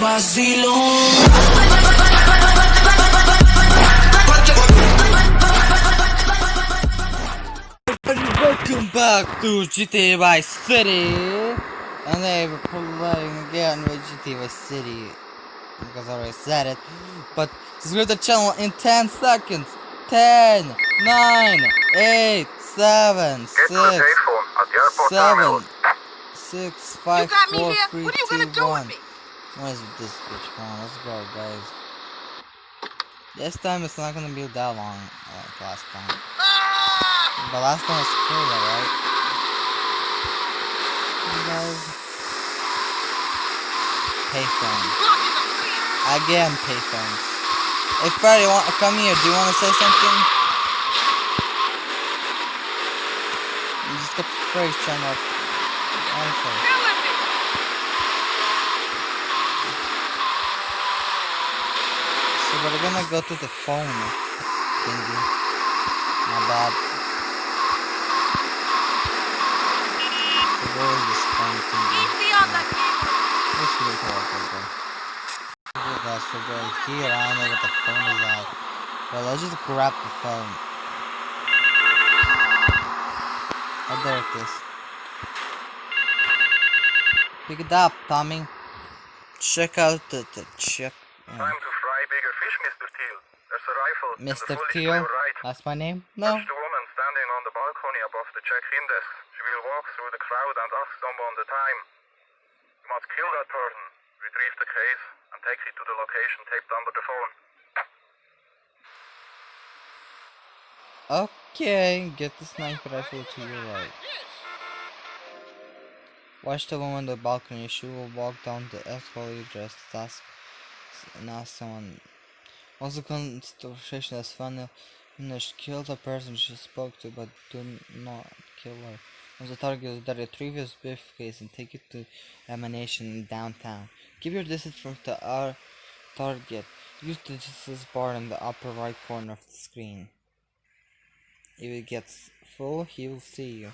Welcome back to GTA Vice City! And they were playing again with GTA Vice City. Because I already said it. But subscribe to the channel in 10 seconds. 10, 9, 8, 7, 6, Get to the payphone at the airport 7, 6, 5, You got me 4, 3, What are you 2, gonna 1. What is this bitch? On, let's go, guys. This time it's not gonna be that long like last time. The last time was cool, right? You guys. Payphone. Again, payphones. Hey, Freddy, want come here? Do you want to say something? You just got the phrase turned off. Honestly. Killing me. So we're gonna go to the phone thingy. My bad. So where is this phone thingy? Keep me on the keyboard. Let's go to our phone. Okay guys, so go here, I don't know what the phone is at. Well, let's just grab the phone. Oh, there it is. Pick it up, Tommy. Check out the, the check. Time to fry bigger fish, Mr. Teal. There's a rifle. and the Mr. bullet to Teal, right. that's my name? No. Watch the woman standing on the balcony above the check-in desk. She will walk through the crowd and ask someone the time. You must kill that person, retrieve the case, and take it to the location taped under the phone. Okay, get the sniper rifle to your right. Watch the woman on the balcony. She will walk down the escalator as ask and ask someone. The conversation is finished, kill the person she spoke to, but do not kill her. Once the target is dead, retrieve his briefcase and take it to Emanation in downtown. Keep your distance from the uh, target. Use the distance bar in the upper right corner of the screen. If it gets full, he will see you.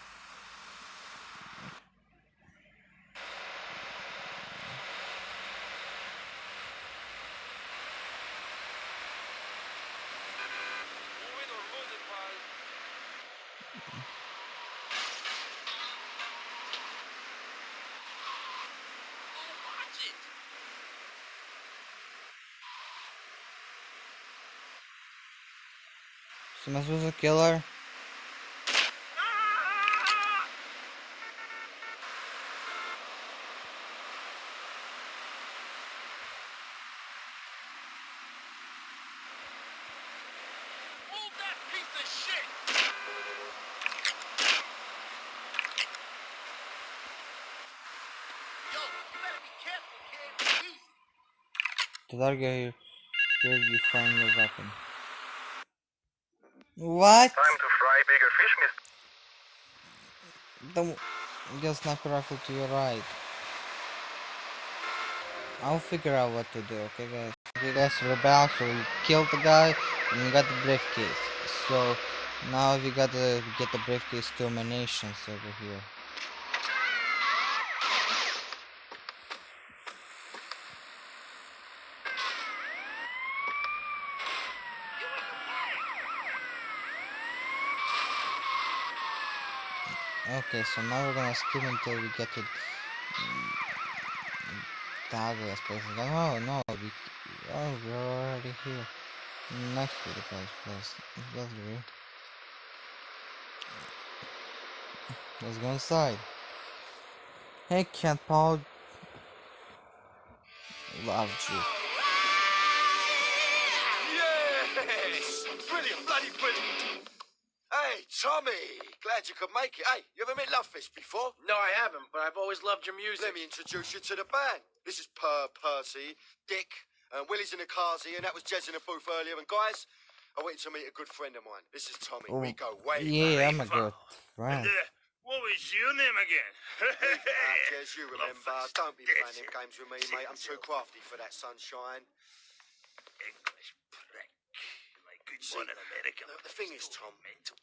So am I supposed to kill her? Move that piece of shit. Yo, you better be careful, kid. The target here. Here you find the weapon. What? Time to fry bigger fish. The get sniper rifle to your right. I'll figure out what to do, okay guys? Okay guys, we're back, so we killed the guy and we got the briefcase. So now we gotta get the briefcase to emanations over here. Okay, so now we're gonna skip until we get to Douglas place. Oh no, we oh we're already here. Next to the place. That's weird. Let's go inside. Hey Kent Paul Love you. Yes! Brilliant, bloody brilliant. Hey, Tommy! Glad you could make it. Hey, you ever met Lovefish before? No, I haven't, but I've always loved your music. Let me introduce you to the band. This is Per Percy, Dick, and Willie's in the cars here, and that was Jez in the booth earlier. And guys, I went to meet a good friend of mine. This is Tommy. Oh, we go way Yeah. I'm a good friend. what was your name again? Ah, Jez, you remember. Don't be playing them games with me, mate. I'm too crafty for that sunshine. English prick. Like See, Born in America. the, the thing is, Tom,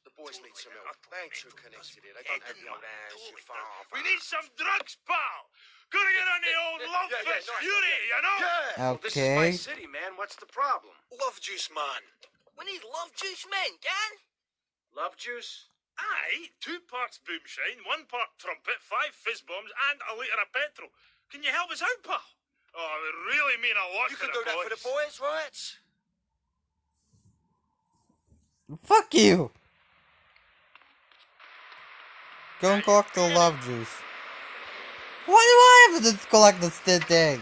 the boys need some help. They ain't too connected here. They don't have the old hands, your father. We need some drugs, pal. Gotta get on the old love yeah, yeah, fest beauty, you know? Yeah! Well, this is my city, man. What's the problem? Love juice, man. We need love juice men, gang. Love juice? Aye, two parts boomshine, one part trumpet, five fizz bombs, and a litre of petrol. Can you help us out, pal? Oh, it would really mean a lot You to can the do that for the boys, right? Fuck you! Go and collect the love juice. Why do I have to collect the stitch egg?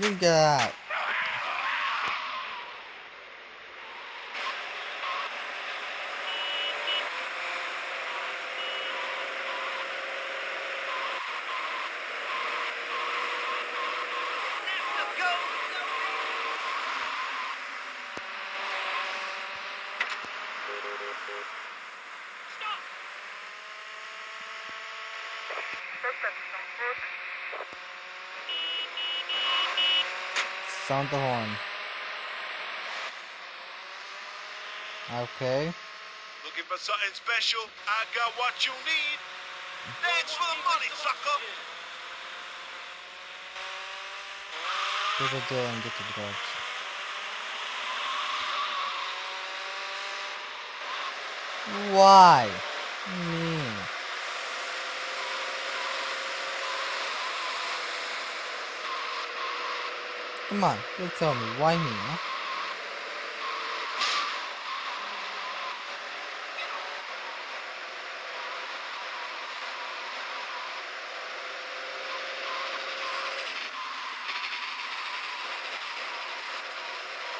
You get out. Sound the horn. Okay. Looking for something special? I got what you need. Thanks for the money, sucker. Go to jail and get the drugs. Why? Me. Come on, you tell me, why me, huh?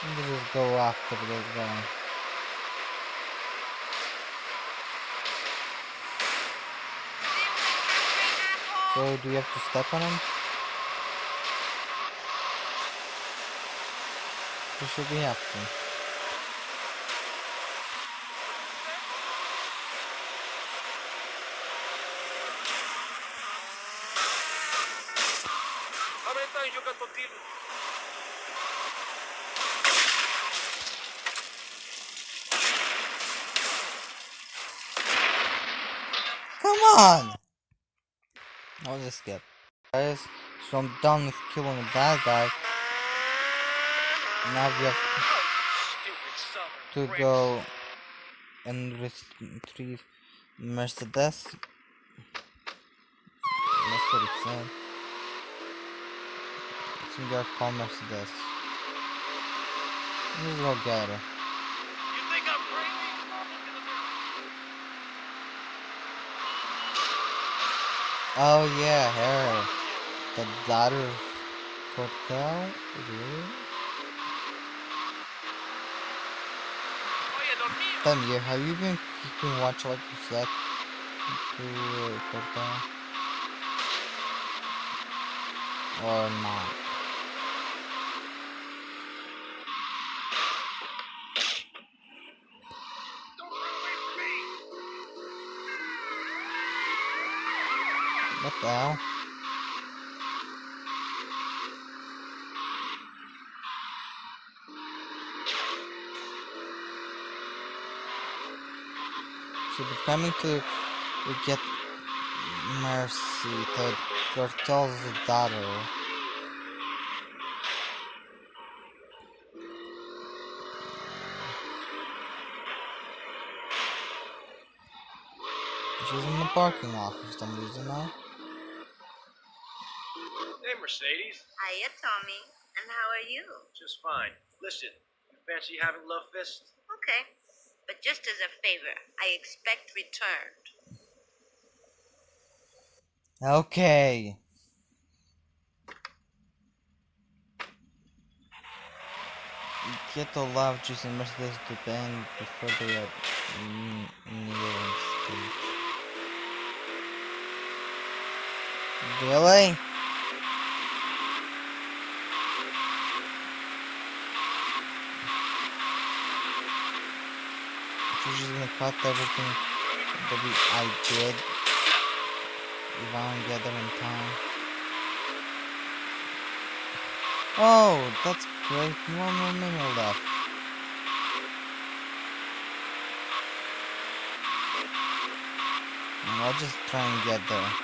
Let's just go after this guy. So, do you have to step on him? You should be deal Come on! I'll just skip. Guys, so I'm done with killing the bad guy. Now we have to go and retrieve Mercedes. That's what it said. Some guy called Mercedes. Let's go? Oh yeah, her. The daughter of Cortez? Really? Dormí. Have you been keeping watch like you said Or not? What the hell? Should be coming to get Mercy, the Cortez's daughter. She's in the parking lot for some reason now. Hey, Mercedes. Hiya, Tommy. And how are you? Just fine. Listen, you fancy having Love Fist? Okay. But just as a favor, I expect returned. Okay. Get the love juice and Mercedes to band before they are stage. Really? she's gonna cut everything that we, I did if I don't get there in time. Oh, that's great. One more minute left. I'll just try and get there.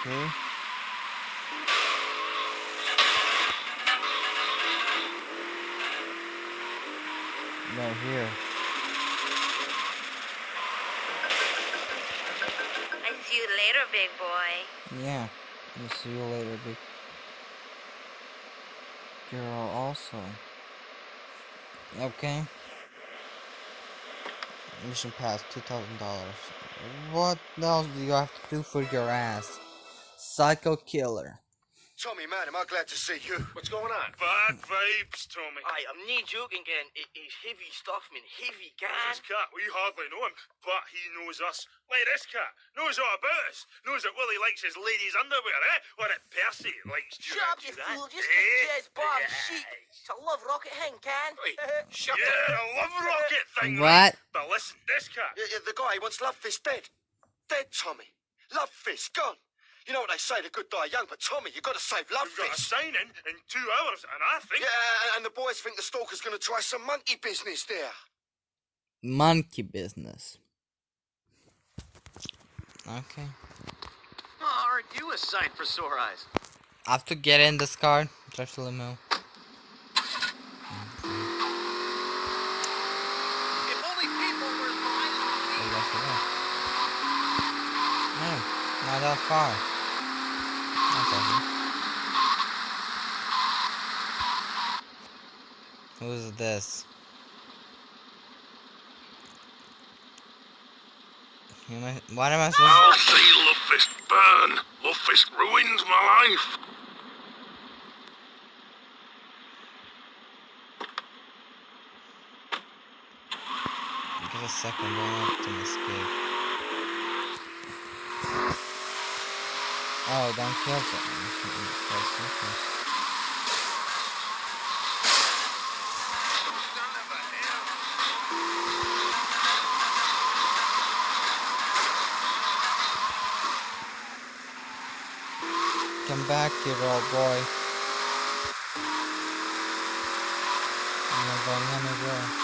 Okay, okay. Right here. I see you later, big boy. Yeah. I'll see you later, big girl also. Okay. Mission pass, two thousand dollars. What else do you have to do for your ass? Psycho killer. Tommy, man, am I glad to see you. What's going on? Bad vibes, Tommy. Aye, I'm not joking, Ken. It is heavy stuff, man. Heavy, This cat, we hardly know him, but he knows us. Like this cat, knows all about us. Knows that Willie likes his ladies' underwear, eh? Or that Percy likes Shut up, you Durant. fool. Just eh? get Jez Bob Yeah. sheep. It's a love rocket hen, Ken. Oi, shut Yeah, up. a love rocket thing. What? right? But listen, this cat. Yeah, yeah, the guy wants Love Fist dead. Dead, Tommy. Love Fist gone. You know what they say, the good die young, but Tommy, you've got to save Love We've got a Fist. signing in two hours, and I think. Yeah, and the boys think the stalker's going to try some monkey business there. Monkey business. Okay. Oh, aren't you a sight for sore eyes? I have to get in this car. Drive to limo. If only people were blind. That's the way. No, not that far. That's awesome. Who's this? Am I, what am I supposed I'll see Love Fist burn. Love Fist ruins my life. to... Give a second, don't let them escape. Oh, don't kill someone. Back here, old boy. Anywhere. No,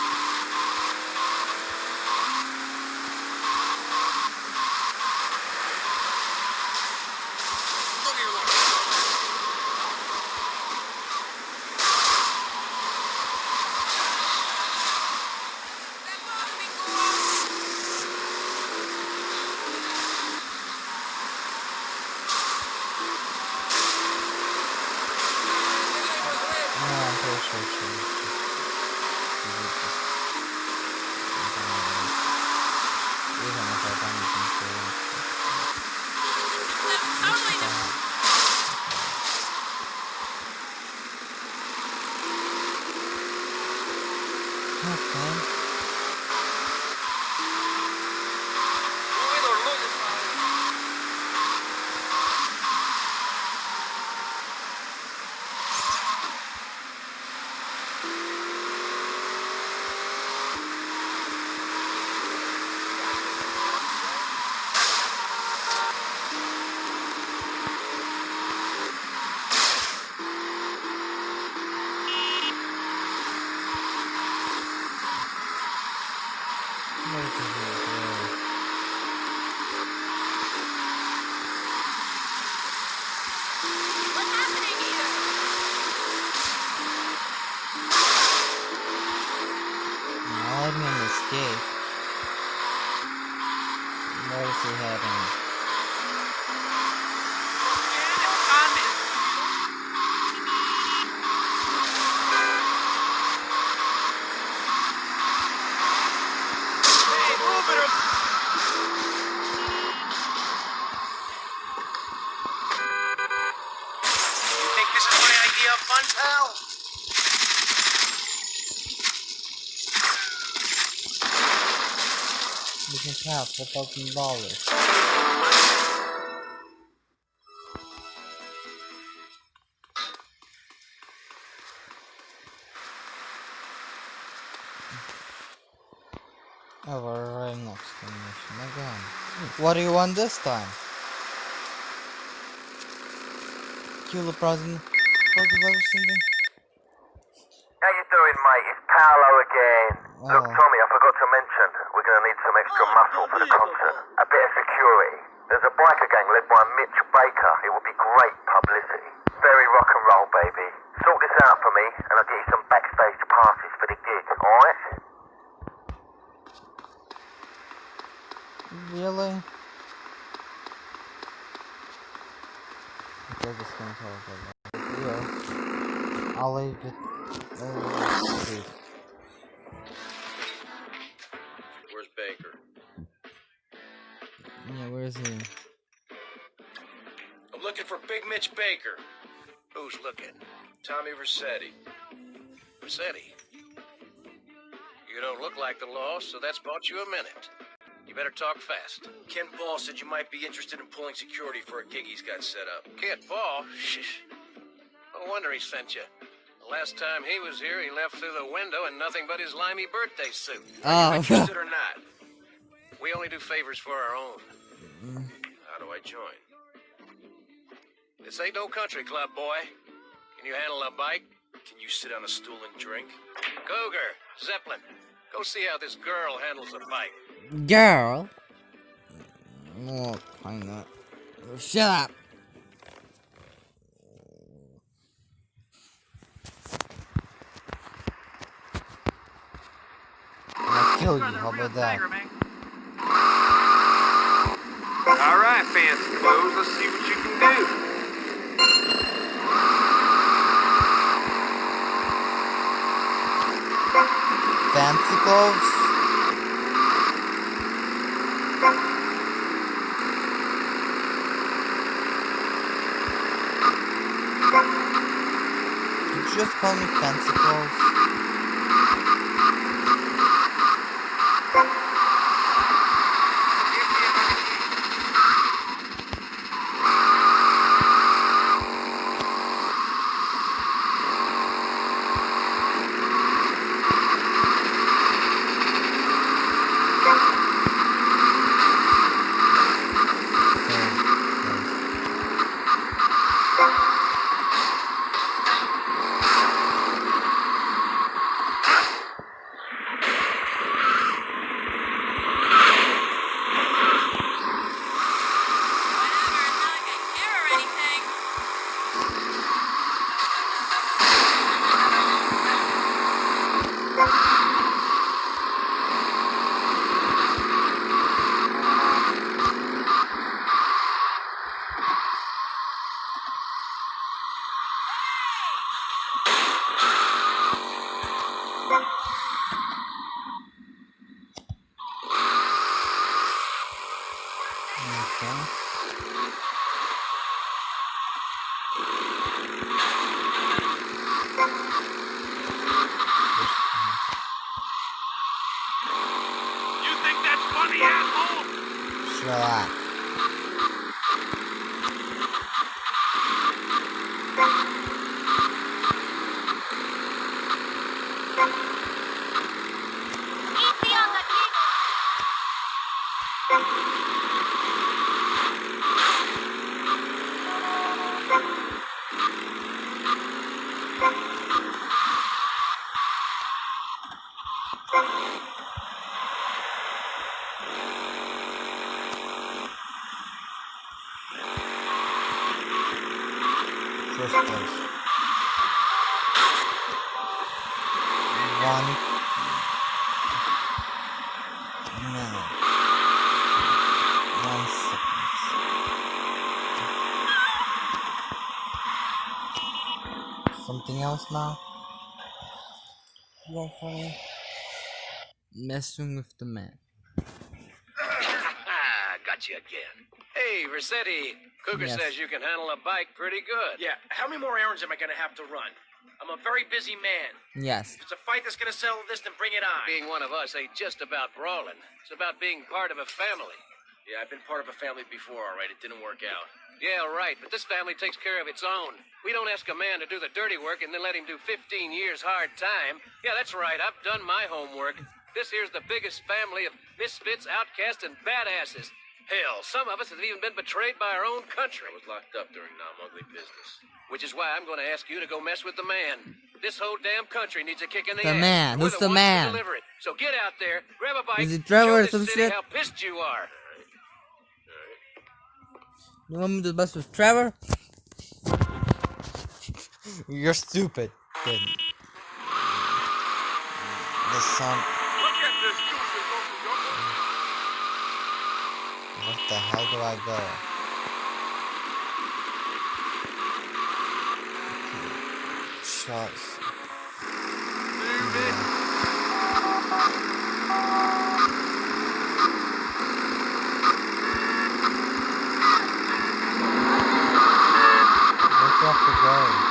Have four thousand dollars. Oh, we're right the again. What do you want this time? Kill the president. President of something? How you doing, mate? It's Paolo again. Look, Oh. Tommy, I forgot to mention, we're going to need some extra oh, muscle for the concert. A bit of security. There's a biker gang led by Mitch Baker. It would be great publicity. Very rock and roll, baby. Sort this out for me, and I'll get you some backstage passes for the gig, alright? Really? Okay, this gonna tell us Yeah. I'll leave it. Uh, Yeah, where is he? I'm looking for Big Mitch Baker. Who's looking? Tommy Vercetti. Rossetti. You don't look like the law, so that's bought you a minute. You better talk fast. Kent Paul said you might be interested in pulling security for a gig he's got set up. Kent Paul? Shh. No wonder he sent you. The last time he was here, he left through the window in nothing but his limey birthday suit. Oh, Interested or not? We only do favors for our own. How do I join? This ain't no country club, boy. Can you handle a bike? Can you sit on a stool and drink? Cougar, Zeppelin, go see how this girl handles a bike. girl. Oh, find that. Shut up. I'll kill you. How about that? All right, fancy clothes. Let's see what you can do. Fancy clothes. You just call me fancy clothes? Okay. Something else now? You want for me? Messing with the man. Ah, got you again. Hey, Rossetti. Cougar Yes. says you can handle a bike pretty good. Yeah, how many more errands am I gonna have to run? I'm a very busy man. Yes. If it's a fight that's gonna settle this, then bring it on. Being one of us ain't just about brawling. It's about being part of a family. Yeah, I've been part of a family before, all right. It didn't work out. Yeah, right, but this family takes care of its own. We don't ask a man to do the dirty work and then let him do 15 years hard time. Yeah, that's right, I've done my homework. This here's the biggest family of misfits, outcasts, and badasses. Hell, some of us have even been betrayed by our own country. I was locked up during Nam Ugly business. Which is why I'm going to ask you to go mess with the man. This whole damn country needs a kick in the, ass. The ass. man. and we're Who's the ones man? So get out there, grab a bike, Is it Trevor show or this some city shit? how pissed you are. You want me to bust with Trevor? You're stupid. Kid. The yonder. What the hell do I go? Shots. Where do I have to go?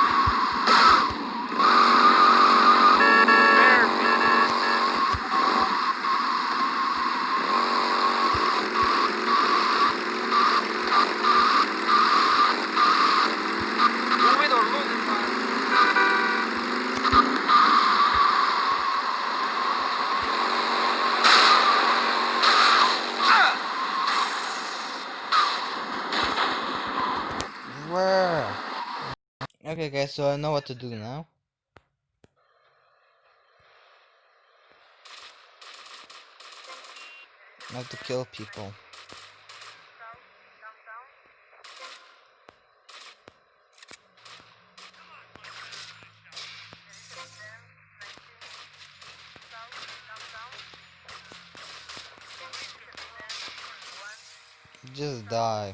Where? Okay, so I know what to do now. I have to kill people. Just die.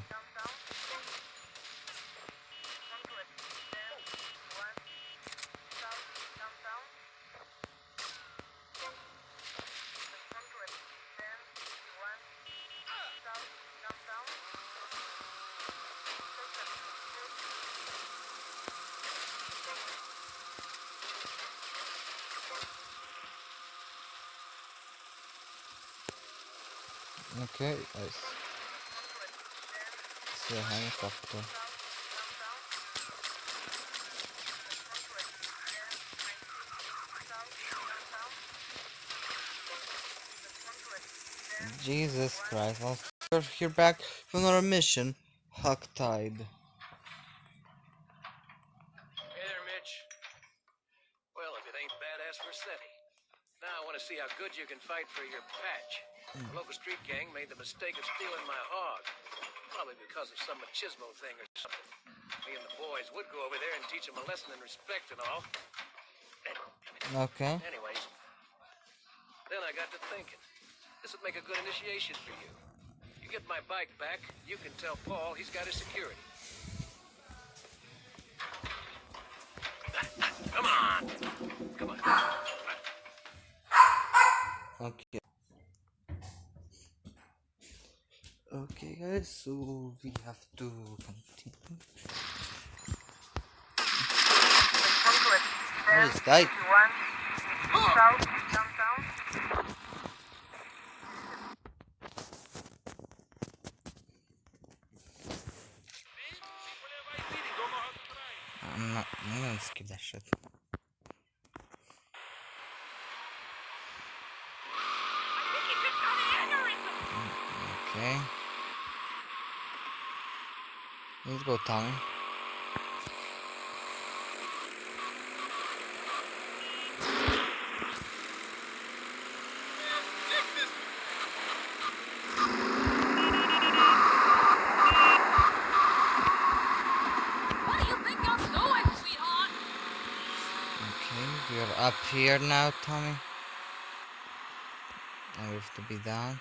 Okay, I s- helicopter. Jesus Christ, we're here back for another mission. Hog Tied. Hey there, Mitch. Well, if it ain't badass Rossetti. Now I want to see how good you can fight for your patch. Hmm. The local street gang made the mistake of stealing my hog. Probably because of some machismo thing or something. Me and the boys would go over there and teach them a lesson in respect and all. Okay. Anyways, then I got to thinking. This would make a good initiation for you. You get my bike back, you can tell Paul he's got his security. Come on! Come on. Okay. Okay, guys, so we have to continue. What is that? I'm not. I'm gonna skip that shit. Mm, okay. Let's go town. Okay, we are up here now, Tommy. I have to be down.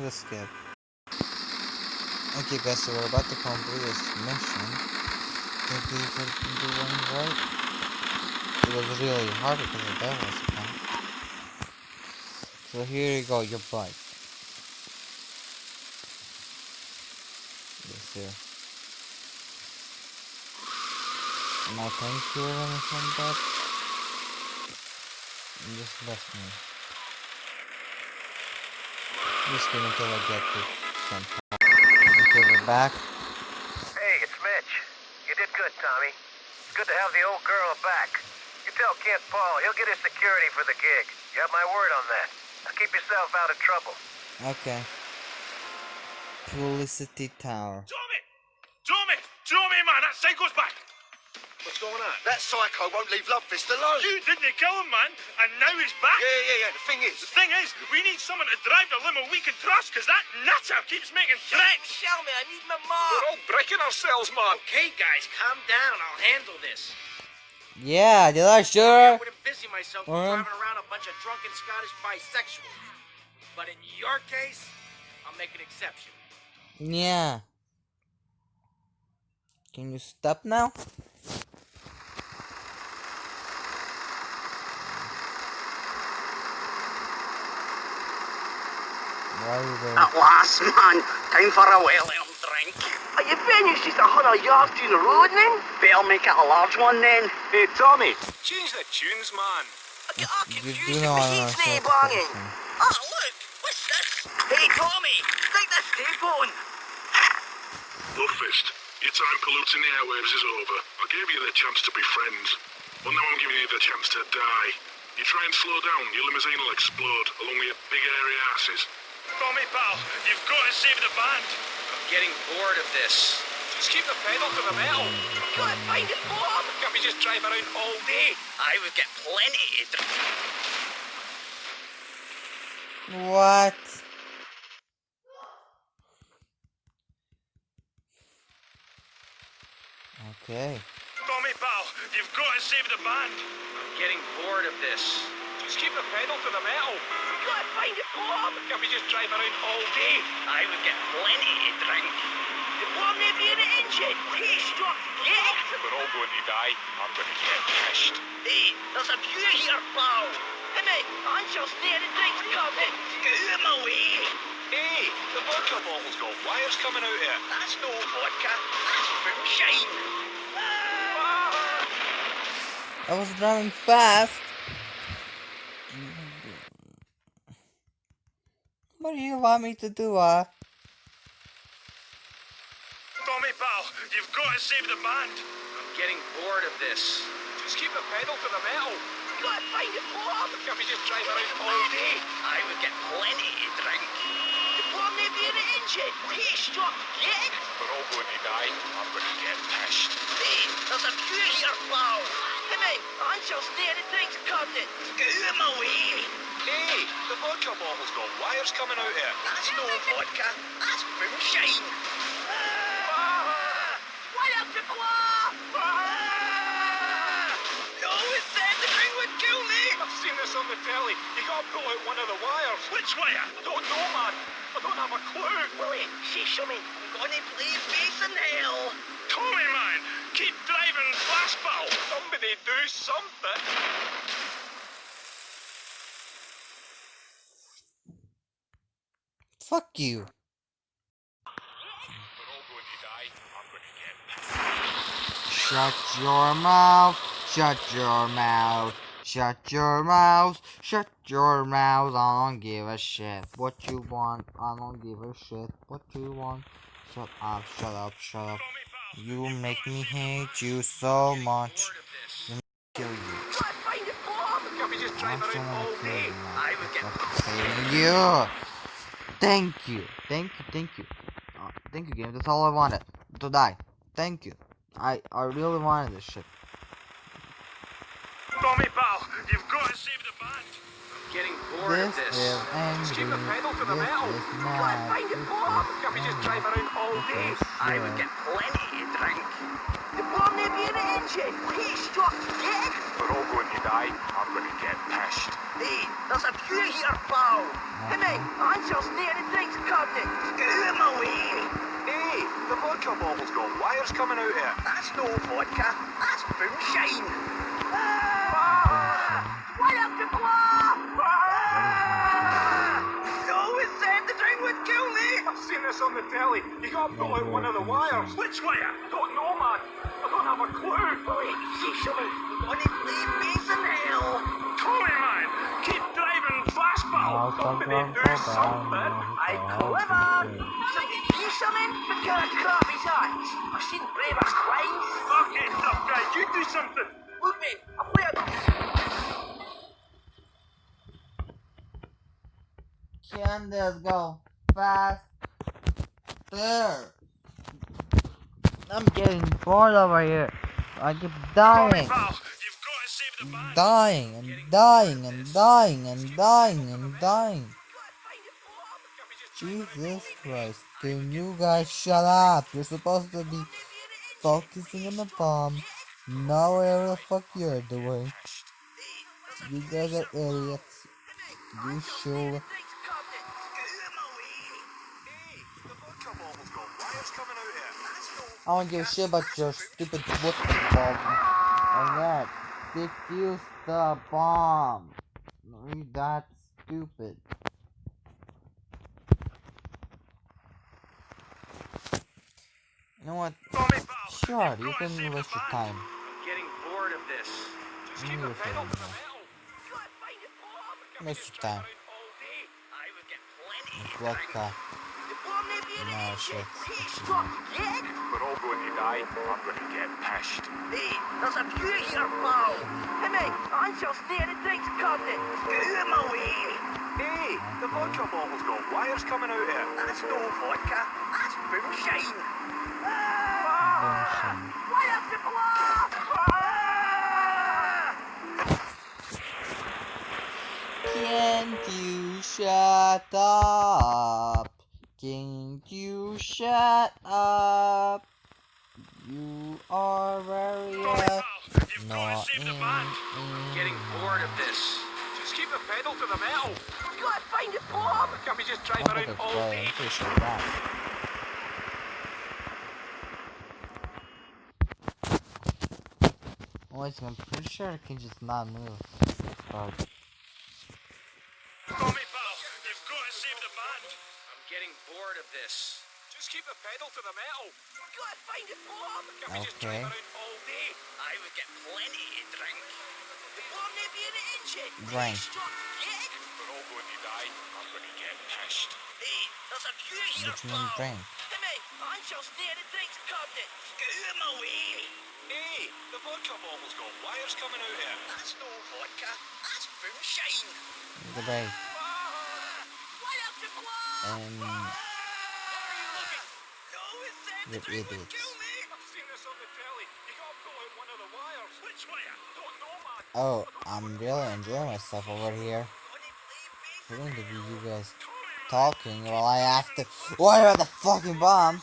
Okay guys, so we're about to complete this mission. Did we did we do one right? It was really hard because the devil was around. So here you go, your bike. Yes, here. My thank you or anything. You just left me. Just wait until I get to some Okay, we're back. Hey, it's Mitch. You did good, Tommy. It's good to have the old girl back. You tell Kent Paul he'll get his security for the gig. You have my word on that. Now keep yourself out of trouble. Okay. Publicity Tour. Tommy! Tommy! Tommy, man, that psycho's back! What's going on? That psycho won't leave Love Fist alone. You didn't kill him, man, and now he's back! Yeah, yeah, yeah. The thing is, The thing is, we need someone to drive the limo we can trust, because that nutter keeps making threats! Shell me, I need my mom. We're all breaking ourselves, man! Okay, guys, calm down. I'll handle this. Yeah, did I I sure? wouldn't busy myself Um. driving around a bunch of drunken Scottish bisexuals. But in your case, I'll make an exception. Yeah. Can you stop now? Why are you there? At last, man. Time for a well-earned drink. Are you finished? Just a hundred yards down the road, then? Better make it a large one, then. Hey, Tommy! Change the tunes, man! I get all You confused do with know the I'm heat's not nae so banging. confident. Oh, ah, look. What's this? Hey, Tommy. Take this tape on. Love Fist, your time polluting the airwaves is over. I gave you the chance to be friends. Well, now I'm giving you the chance to die. You try and slow down, your limousine will explode along with your big airy asses. Tommy, pal, you've got to save the band! I'm getting bored of this. Just keep the pedal to the metal! Gotta find it, Bob. Can't we just drive around all day? I would get plenty to drink. What? Okay. Tommy, pal, you've got to save the band! I'm getting bored of this. Just keep the pedal to the metal! We Gotta find it, Bob. Can't we just drive around all day? I would get plenty to drink. The bomb may be in the engine. Hey, struck. Get it. We're all going to die. I'm going to get pissed. Hey, there's a view here, pal. Hey, mate, Angel's near the drink's coming. Scoot him away. Hey, the vodka bottle's got wires coming out here. That's no vodka. That's moonshine. Ah! I was driving fast. What do you want me to do, uh? Tommy, pal, you've got to save the band. I'm getting bored of this. Just keep the pedal to the metal. Gotta find it, Bob. Can't we just drive around all day? I would get plenty to drink. The bomb may be in the engine. engine. Hey, stop dead. We're all going to die. I'm going to get pissed. Hey, there's a few here, pal. Come in, Ansel's near the drinks cabinet. Get him away. Hey, the vodka bottle's got wires coming out here. That's no vodka. That's moonshine. Ah! What up the claw? Ah! No, it said the thing would kill me. I've seen this on the telly. You gotta pull out one of the wires. Which wire? I don't know, man. I don't have a clue. Willie, say something. I'm gonna play bass in hell. Tommy, man! Keep driving fast, pal! Somebody do something. Fuck you. We're all going to die. I'm going to get pissed. Shut your mouth. Shut your mouth. Shut your mouth. Shut your mouth. I don't give a shit what you want. I don't give a shit what you want. Shut up, shut up, shut up. You make me hate you so much. Of this. Kill you. Gotta find the bomb. Can we just drive I'm gonna kill you. Thank you. Thank you. Thank you. Thank you. Uh, thank you, game. That's all I wanted. To die. Thank you. I I really wanted this shit. Tommy, pal! You've got to save the band! I'm getting bored This of this. is angry. keep the pedal to the this metal. is Gotta mad. find the This bomb. is Can we just drive around all day? is I would get plenty to drink. The bomb may be in the engine. Hey, stop dead. We're all going to die. I'm going to get pissed. Hey, there's a few here, pal. Come in, Ansel's near the drinks cabinet. Get him away. Hey, the vodka bottle's got wires coming out here. That's no vodka. That's moonshine. Ah! On the telly. You gotta pull out one of the wires. Which wire? I don't know, man. I don't have a clue. Wait, see something. I'm gonna play bass in hell. Tommy, man! Keep driving fast, pal! Somebody do something. I clever. Somebody see something? What kind of crap is that? I've seen braver crimes. Okay, tough guy, you do something! Look, mate, I'm weird. Can this go fast? There. I'm getting bored over here. I keep dying. Dying and dying and dying and dying and dying. Jesus Christ. Can you guys shut up? You're supposed to be focusing on the bomb. Not whatever the fuck you're doing. You guys are idiots. You should. The vodka bottle's got wires coming out here. I don't give a shit about your stupid whooping bomb. And that. Defuse the bomb. You that stupid. You know what? Sure, you can waste your time. I'm getting bored of this. Just You keep the waste pedal your to the time. metal. Waste your time. All day, I would get plenty It's be in the No engine. shit. Hey, stop dead. We're all going to die. I'm going to get pissed. Hey, there's a few here, pal. Come in, Ansel's near the drinks cabinet. Get him away. Hey, the vodka bottle's got wires coming out here. That's no vodka. That's moonshine. Ah! Moonshine. What up the claw? Ah! Can't you shut up? Can't you shut up? You are very Tommy, uh, pal! You've got not to save the in, band! in Getting bored of this. Just keep the pedal to the metal. We gotta find the bomb. Can we just I drive don't think around it's all right. day? I'm pretty sure. Wait, I'm pretty sure I can just not move. But Tommy, pal! You've got to save the band! I'm getting bored of this. Just keep the pedal to the metal. We gotta find the bomb. Can we just Okay. drive around all day? I would get plenty to drink. The bomb may be in the engine. Drink. Hey, you the the vodka bottle's got wires coming out here. That's no vodka. That's moonshine. The break. Ah! What the claw? And You're idiots. I've seen this on the telly. You gotta pull out one of the wires. Which wire? Don't know, man. Oh, I'm really enjoying myself over here. We're going to be you guys talking while I have to wire the fucking bomb.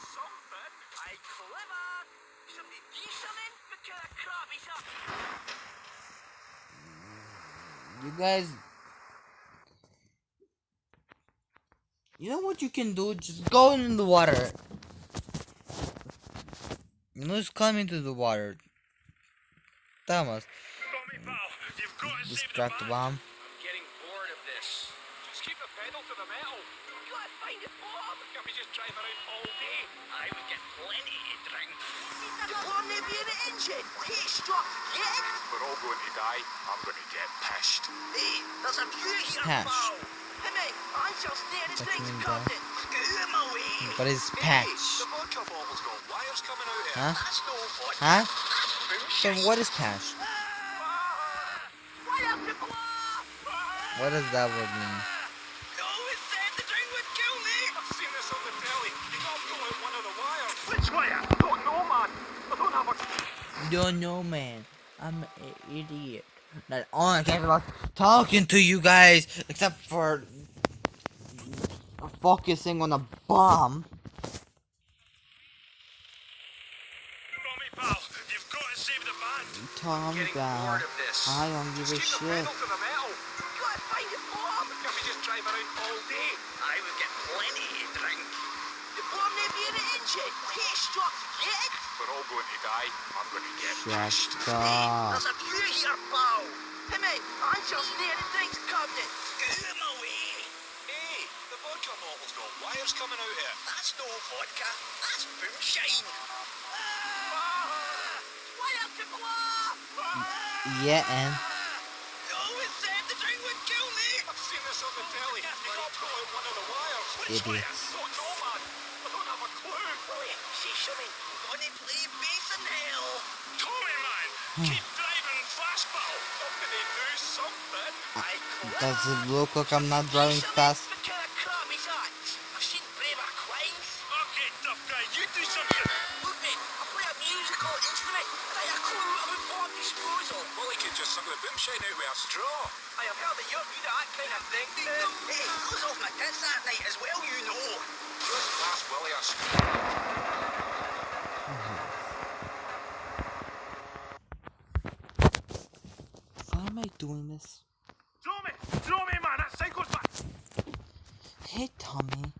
You guys. You know what you can do? Just go in the water. You know, just come into the water. Thomas, you've got the distract the band. bomb. I'm getting bored of this. Just keep the pedal to the metal. You gotta find the bomb. Can't we just drive around all day? I would get plenty to drink. The bomb may be in the engine. Hey, stop. Yeah? We're all going to die. I'm going to get pissed. Hey, there's a few here, Patch. pal. Hey, I shall stay in the What drinks you mean, cabinet. Get my way. What is? The vodka bottle's got wires coming out here. Huh? That's no fun. Huh? That's So bullshit. what is patch? What does that word mean? You always said the drink would kill me. I've seen this on the telly. You gotta pull out one of the wires. Which wire? Don't know, man. I don't have a Don't know, man. I'm an idiot. Not only cares about talking to you guys, except for focusing on a bomb. Tommy, pal, you've got to save the band. Tom Getting down. bored of this. I don't give a Just keep shit. pedal to the metal. You gotta find the bomb. Can't we just drive around all day? I would get plenty to drink. The bomb may be in the engine. Hey, stop. Yeah? We're all going to die. I'm going to get pissed. Shut up. There's a few here, pal. Hey, mate, I shall stay the drinks cabinet. Get my way. Hey, the vodka bottle's got wires coming out here. That's no vodka. That's moonshine. Why have to blow? Yeah, and You always said the drink would kill me. I've seen this on the telly. You gotta pull out one of the wires. Which wire? idiots. Don't know, man. I don't have a clue. Wait, see something? Gonna play bass in hell. Tommy, man, keep driving fast, pal. Somebody do something. I does it look like I'm not driving fast? Doing this? Tommy, Tommy, man, that cycle's back. Hey, Tommy.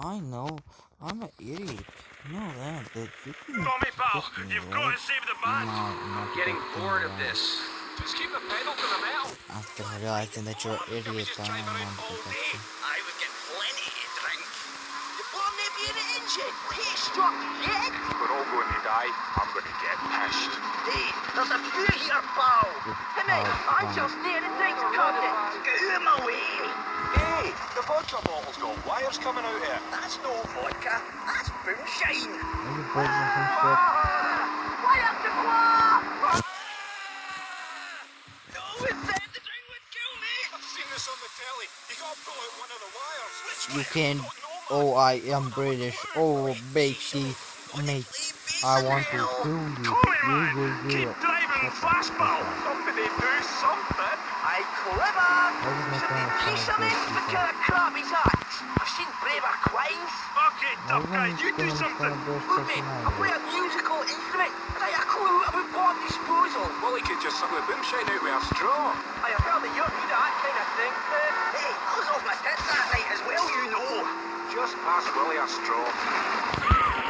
I know. I'm an idiot. You know that, but you can Tommy, pal, get me, you've right? got to save the band. No, not Getting bored of this. Just keep the pedal to the metal. After realizing that you're an idiot, I don't want to protect you. I would get plenty to drink. The bomb may be in the engine. Hey, stop. We're all going to die. I'm going to get pissed. Hey, there's a few here, pal. Hey, mate, I shall stay in the drinks cabinet. Get my way. Hey, the vodka bottle's got wires coming out here. That's no vodka. That's moonshine. Maybe breaking some shit. Ah, Why have to blow? You always said the drink would kill me. I've seen this on the telly. You gotta pull out one of the wires. Which You can. Don't know, man. Oh, I am British. Oh, matey, mate. I want to kill you. Tommy, You man, will do keep it. driving fast, pal. Somebody do something. I clever. Why does my Somebody phone do sound something. like What kind of crap is that? I've seen braver crimes. Okay, tough guy, Everyone's you do something. stand there Look, mate, I play a musical instrument and I have a clue about bomb disposal. Well, he could just suck the boomshine out with a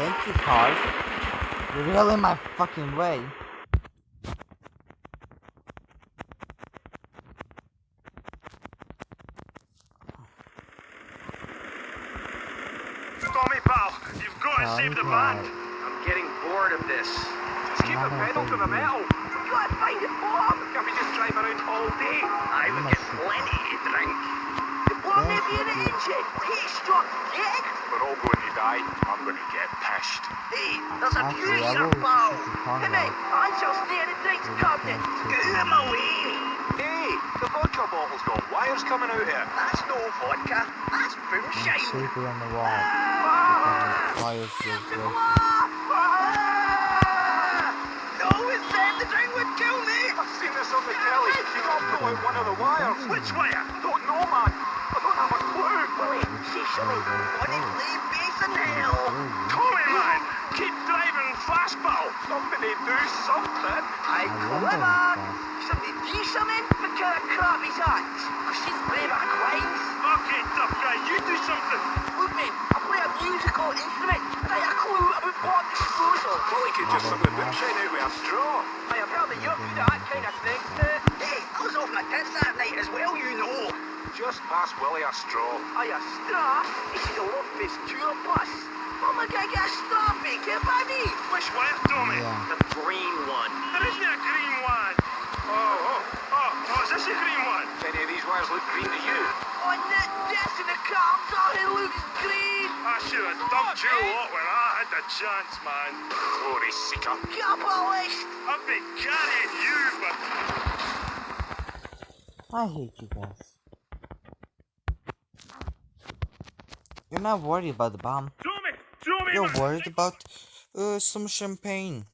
Thank you, cars. You're really in my fucking way. Tommy, pal, you've got to save the band. I'm getting bored of this. Just keep the pedal to the metal. You gotta find the bomb. Can't we just drive around all day? I would get plenty to drink. The bomb may be in the I'm here, Shampoo. Hey, I shall stand and drink cabinet. Get out of my way. Hey, the vodka bottle's got wires coming out here. That's no vodka. That's moonshine. Super on the wall. Ah! Wires ah! No, it said the drink would kill me. I've seen this on the telly. You all pull out one of the wires. Which wire? Don't know, man. I don't have a clue. She should be on leave base in hell. Tommy, man. Keep fastball! Somebody do something. I clever! Somebody do something? What kind of crap is that? I've seen playback lines. Okay, tough guy, you do something! Look, man, I play a musical instrument. I have a clue about pot disposal. Well, he could just have the boomshine out with a straw. I am probably you're good at that kind of thing. Hey, I was off my tits that night as well, you know. Just pass Willie a straw. I a straw? This is a Love Fist tour bus. Oh my god, get a straw, big kid, by me. Which wire, Tommy? Yeah. The green one. There isn't a green one! Oh, oh, oh, oh, is this a green one? Any of these wires look green to you? Oh, on that desk in the car, I thought it looks green. I should have dumped you lot when I had the chance, man. Glory seeker. Capitalist. I've been carrying you, but I hate you guys. You're not worried about the bomb. Tommy, Tommy, You're worried about uh, some champagne.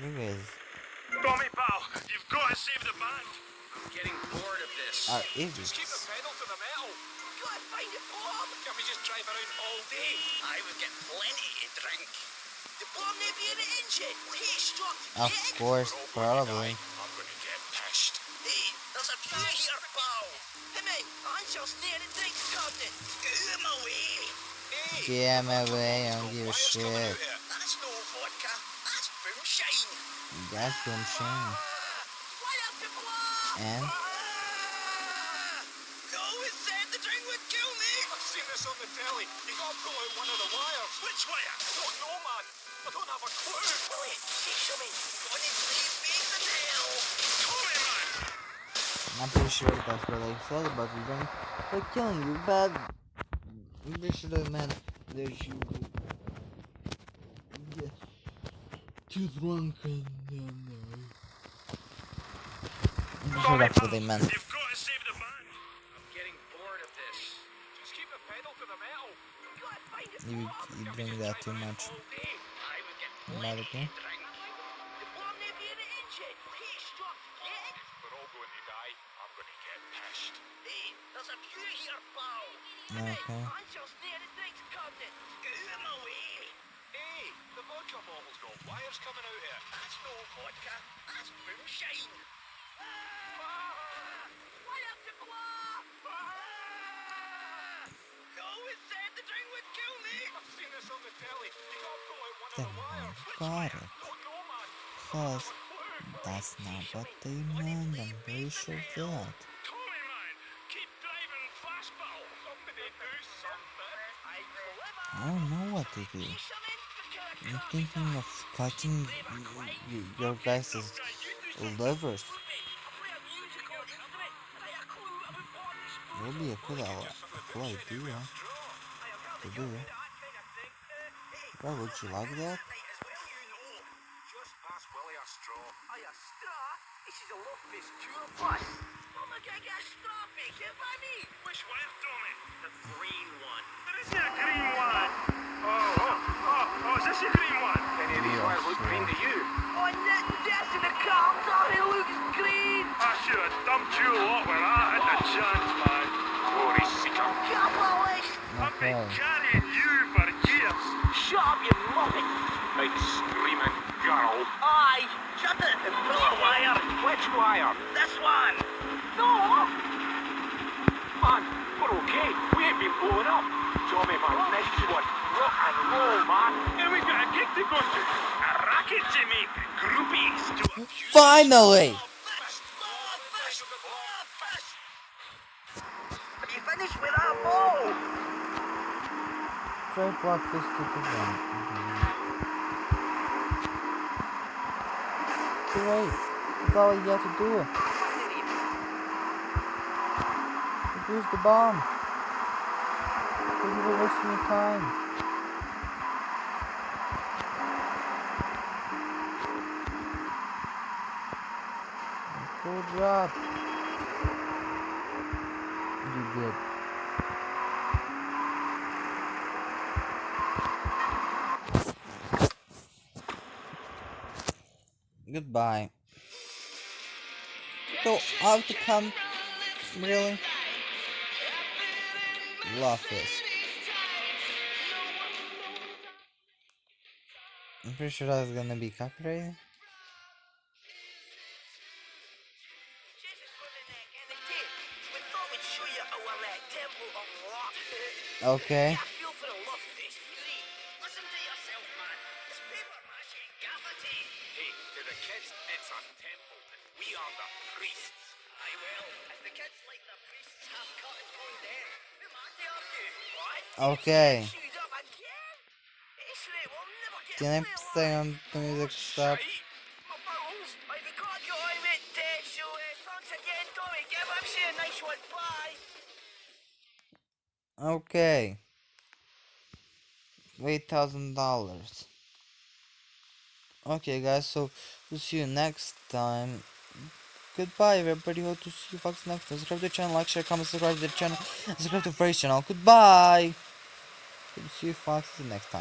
You guys Tommy, pal, you've got to save the band. I'm getting bored of this. are Keep the pedal to the metal. Gotta find a bomb. Can we just drive around all day? I would get plenty to drink. The bomb may be in the engine. Of course, probably. I'm gonna get pissed. Hey, there's a few here, pal. Hey, man, Ansel's near the drinks cabinet. Get him away. Hey, Get my way, I don't give a shit. that's no vodka. That's boomshine. That's boom shame. Light up the. And No one said the drink would kill me. I've seen this on the telly. You got pull out one of the wires. Which wire? Don't know, man. I don't have a clue. Willie, see something? Honestly, base in hell. Tommy, man. I'm pretty sure that's what they said about the drink. They're killing you, but they should have meant that you get too drunk and then. I'm sure that's what they meant. You've got to save the band. I'm getting bored of this. Just keep the pedal to the metal. Gotta find a You, you drink that too much. all day. I would get Not okay. drink. The bomb may be in the engine. Okay, stop. Get it. We're all going to die. I'm going to get pissed. Hey, there's a few here, pal. Okay. Ansel's near the drinks cabinet. Get him away. Hey, the vodka bottle's got. I've on it. Man. Because that's not what they meant. I'm pretty sure of that. Tommy, man. Keep driving fastball. Somebody do something. I clever. I don't know what to do. I'm thinking of cutting your guys' livers. I a musical instrument. and I have a clue about pot disposal. Would be a good, a cool idea to do. Why would you like that? Straw. This is a. me. Which wire, Tommy? The green one. There isn't a green one. Oh, oh, oh, oh, is this a green one? Any of these Yeah, look sure. green to you? Oh, on that desk in the car, I thought it looks green. I should have dumped you lot when I had the chance, man. Glory seeker. Capitalist. I've been Okay. carrying you for years. Shut up, you muppet. Big screaming girl. Aye, shut it and pull a wire. Which wire? This one. No. Man, we're okay. We ain't been blown up. Tommy, man, next one. Rock and roll, man. And we got a gig to go to. A racket to make. Groupies to a Finally! Fist, love, fist. Have you finished with that ball? Try block this to the one. Too late. That's all you have to do. Use the bomb. You were wasting your time. Cool job. You did. Goodbye. So I have to come. Really? Love this. I'm pretty sure that's gonna be copyrighted. Okay. Again, Tommy. Give MC a nice one. Bye. Okay. Eight thousand dollars. Okay, guys. So we'll see you next time. Goodbye, everybody. Hope to see you folks next time. Subscribe to the channel, like, share, comment, subscribe to the channel, subscribe to Fresh channel. Goodbye. To see you folks next time.